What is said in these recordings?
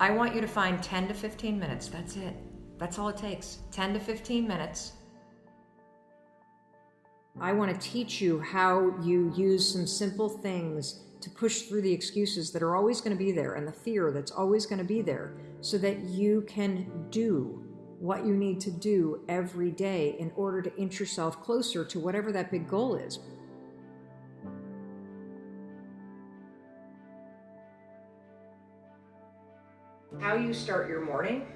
I want you to find 10 to 15 minutes. That's it. That's all it takes 10 to 15 minutes. I want to teach you how you use some simple things to push through the excuses that are always going to be there and the fear that's always going to be there so that you can do what you need to do every day in order to inch yourself closer to whatever that big goal is. How you start your morning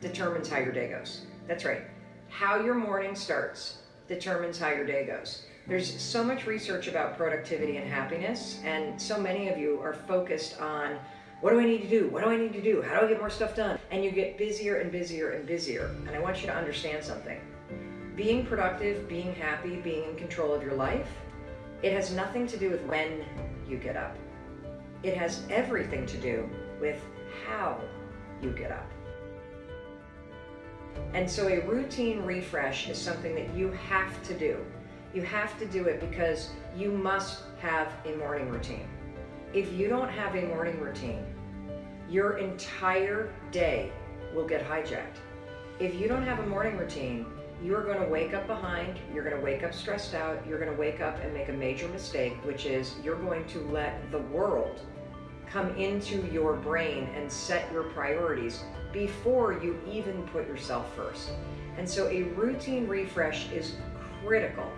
determines how your day goes. That's right. How your morning starts determines how your day goes. There's so much research about productivity and happiness, and so many of you are focused on what do I need to do? What do I need to do? How do I get more stuff done? And you get busier and busier and busier. And I want you to understand something. Being productive, being happy, being in control of your life, it has nothing to do with when you get up. It has everything to do with how you get up. And so a routine refresh is something that you have to do. You have to do it because you must have a morning routine. If you don't have a morning routine, your entire day will get hijacked. If you don't have a morning routine, you're going to wake up behind, you're going to wake up stressed out, you're going to wake up and make a major mistake, which is you're going to let the world come into your brain and set your priorities before you even put yourself first. And so a routine refresh is critical.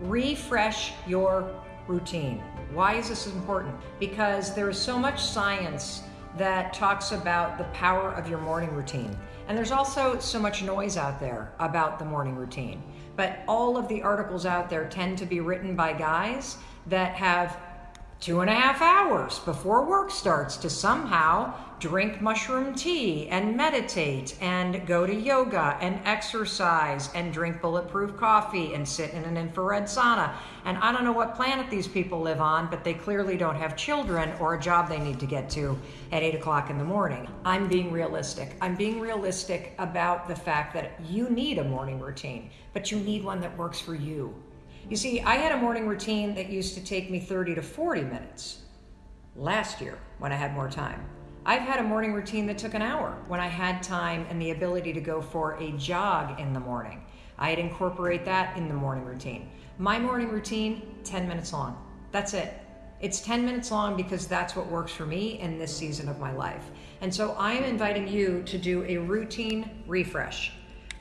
Refresh your routine. Why is this important? Because there is so much science that talks about the power of your morning routine. And there's also so much noise out there about the morning routine. But all of the articles out there tend to be written by guys that have two and a half hours before work starts to somehow drink mushroom tea and meditate and go to yoga and exercise and drink bulletproof coffee and sit in an infrared sauna. And I don't know what planet these people live on, but they clearly don't have children or a job they need to get to at 8 o'clock in the morning. I'm being realistic. I'm being realistic about the fact that you need a morning routine, but you need one that works for you. You see, I had a morning routine that used to take me 30 to 40 minutes last year when I had more time. I've had a morning routine that took an hour when I had time and the ability to go for a jog in the morning. I'd incorporate that in the morning routine. My morning routine, 10 minutes long. That's it. It's 10 minutes long because that's what works for me in this season of my life. And so I am inviting you to do a routine refresh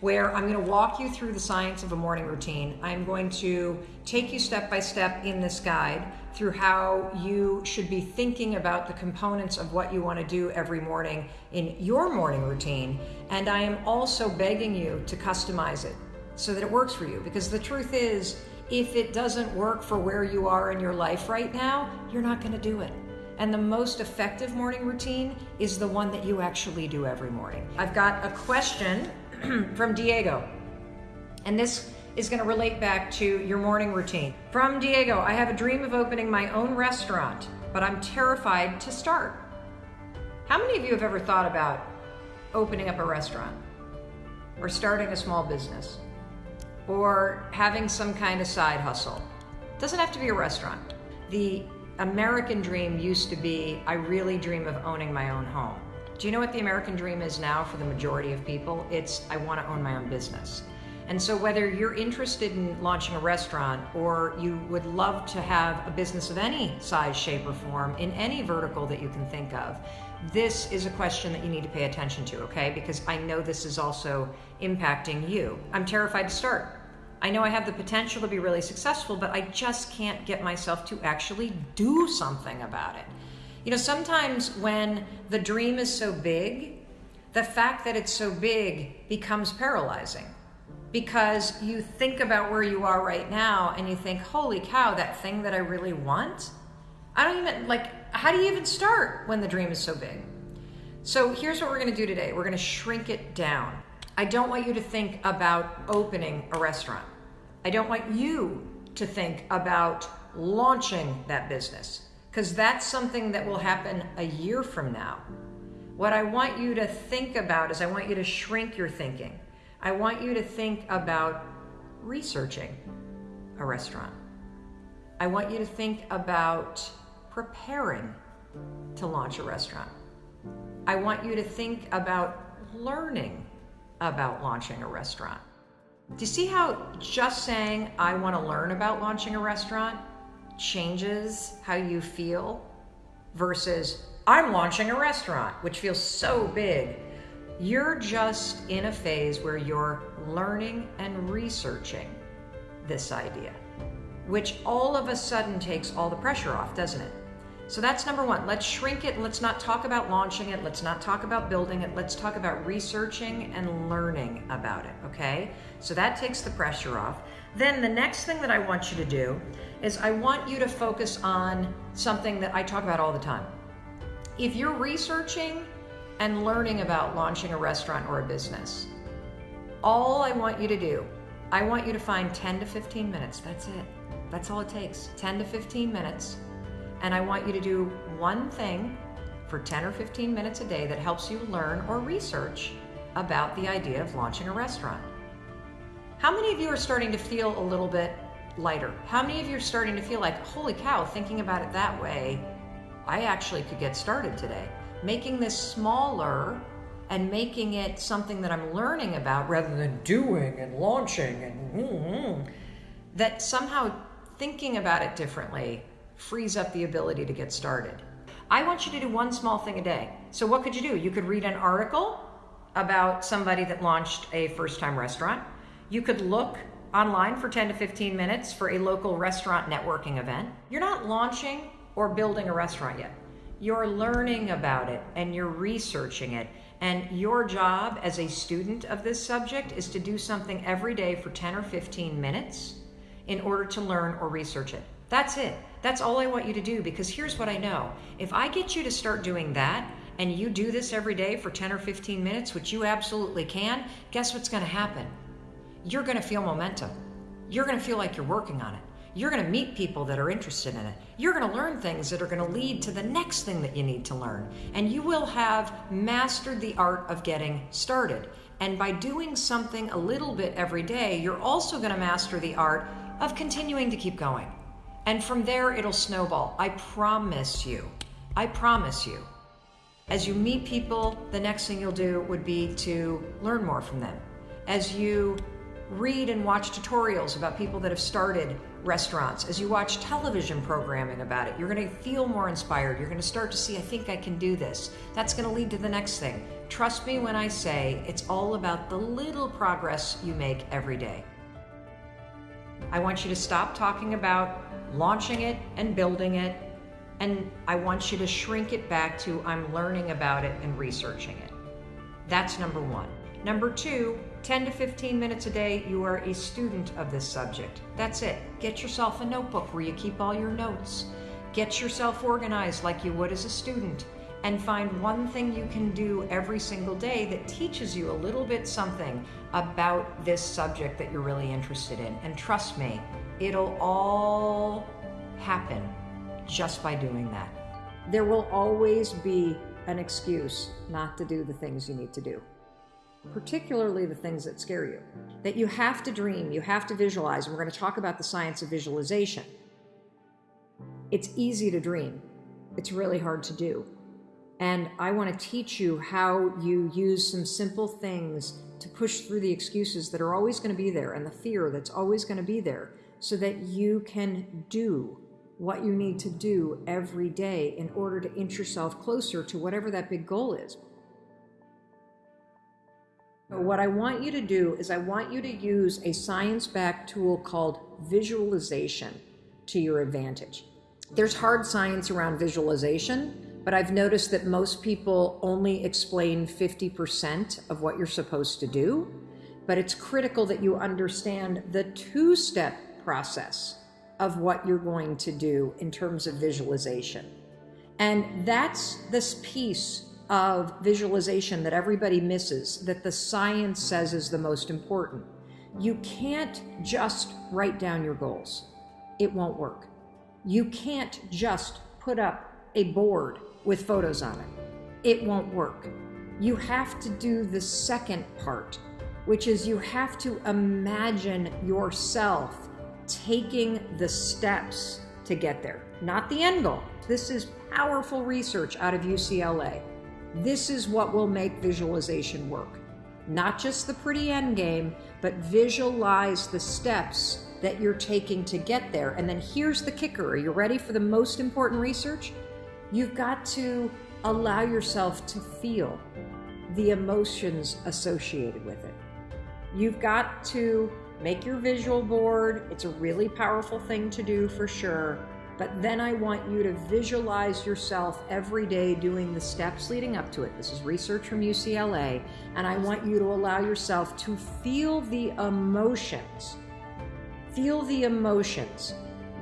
where I'm going to walk you through the science of a morning routine. I'm going to take you step by step in this guide through how you should be thinking about the components of what you want to do every morning in your morning routine. And I am also begging you to customize it so that it works for you. Because the truth is, if it doesn't work for where you are in your life right now, you're not going to do it. And the most effective morning routine is the one that you actually do every morning. I've got a question from Diego. And this is going to relate back to your morning routine. From Diego, I have a dream of opening my own restaurant, but I'm terrified to start. How many of you have ever thought about opening up a restaurant or starting a small business or having some kind of side hustle? It doesn't have to be a restaurant. The American dream used to be I really dream of owning my own home. Do you know what the American dream is now for the majority of people? It's I want to own my own business. And so, whether you're interested in launching a restaurant or you would love to have a business of any size, shape, or form in any vertical that you can think of, this is a question that you need to pay attention to, okay? Because I know this is also impacting you. I'm terrified to start. I know I have the potential to be really successful, but I just can't get myself to actually do something about it. You know, sometimes when the dream is so big, the fact that it's so big becomes paralyzing because you think about where you are right now and you think, holy cow, that thing that I really want? I don't even, like, how do you even start when the dream is so big? So here's what we're gonna do today we're gonna shrink it down. I don't want you to think about opening a restaurant. I don't want you to think about launching that business because that's something that will happen a year from now. What I want you to think about is I want you to shrink your thinking. I want you to think about researching a restaurant. I want you to think about preparing to launch a restaurant. I want you to think about learning about launching a restaurant. Do you see how just saying, I want to learn about launching a restaurant changes how you feel versus, I'm launching a restaurant, which feels so big. You're just in a phase where you're learning and researching this idea, which all of a sudden takes all the pressure off, doesn't it? So that's number one. Let's shrink it. Let's not talk about launching it. Let's not talk about building it. Let's talk about researching and learning about it, okay? So that takes the pressure off. Then the next thing that I want you to do is I want you to focus on something that I talk about all the time. If you're researching and learning about launching a restaurant or a business, all I want you to do, I want you to find 10 to 15 minutes. That's it. That's all it takes 10 to 15 minutes. And I want you to do one thing for 10 or 15 minutes a day that helps you learn or research about the idea of launching a restaurant. How many of you are starting to feel a little bit lighter? How many of you are starting to feel like, holy cow, thinking about it that way, I actually could get started today? Making this smaller and making it something that I'm learning about rather than doing and launching and mm-hmm, that somehow thinking about it differently frees up the ability to get started. I want you to do one small thing a day. So, what could you do? You could read an article about somebody that launched a first time restaurant. You could look online for 10 to 15 minutes for a local restaurant networking event. You're not launching or building a restaurant yet. You're learning about it and you're researching it. And your job as a student of this subject is to do something every day for 10 or 15 minutes in order to learn or research it. That's it. That's all I want you to do because here's what I know. If I get you to start doing that, and you do this every day for 10 or 15 minutes, which you absolutely can, guess what's going to happen? you're going to feel momentum. You're going to feel like you're working on it. You're going to meet people that are interested in it. You're going to learn things that are going to lead to the next thing that you need to learn. And you will have mastered the art of getting started. And by doing something a little bit every day, you're also going to master the art of continuing to keep going. And from there, it'll snowball. I promise you. I promise you. As you meet people, the next thing you'll do would be to learn more from them. As you read and watch tutorials about people that have started restaurants, as you watch television programming about it, you're going to feel more inspired. You're going to start to see, I think I can do this. That's going to lead to the next thing. Trust me when I say it's all about the little progress you make every day. I want you to stop talking about launching it and building it, and I want you to shrink it back to I'm learning about it and researching it. That's number one. Number two, 10 to 15 minutes a day, you are a student of this subject. That's it. Get yourself a notebook where you keep all your notes. Get yourself organized like you would as a student. And find one thing you can do every single day that teaches you a little bit something about this subject that you're really interested in. And trust me, it'll all happen just by doing that. There will always be an excuse not to do the things you need to do particularly the things that scare you. That you have to dream, you have to visualize, and we're going to talk about the science of visualization. It's easy to dream, it's really hard to do. And I want to teach you how you use some simple things to push through the excuses that are always going to be there and the fear that's always going to be there so that you can do what you need to do every day in order to inch yourself closer to whatever that big goal is. What I want you to do is I want you to use a science-backed tool called visualization to your advantage. There's hard science around visualization, but I've noticed that most people only explain 50% of what you're supposed to do. But it's critical that you understand the two-step process of what you're going to do in terms of visualization. And that's this piece of visualization that everybody misses that the science says is the most important. You can't just write down your goals. It won't work. You can't just put up a board with photos on it. It won't work. You have to do the second part, which is you have to imagine yourself taking the steps to get there, not the end goal. This is powerful research out of UCLA. This is what will make visualization work. Not just the pretty end game, but visualize the steps that you're taking to get there. And then here's the kicker. Are you ready for the most important research? You've got to allow yourself to feel the emotions associated with it. You've got to make your visual board. It's a really powerful thing to do for sure. But then I want you to visualize yourself every day doing the steps leading up to it. This is research from UCLA. And I want you to allow yourself to feel the emotions. Feel the emotions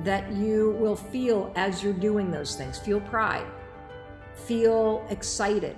that you will feel as you're doing those things. Feel pride. Feel excited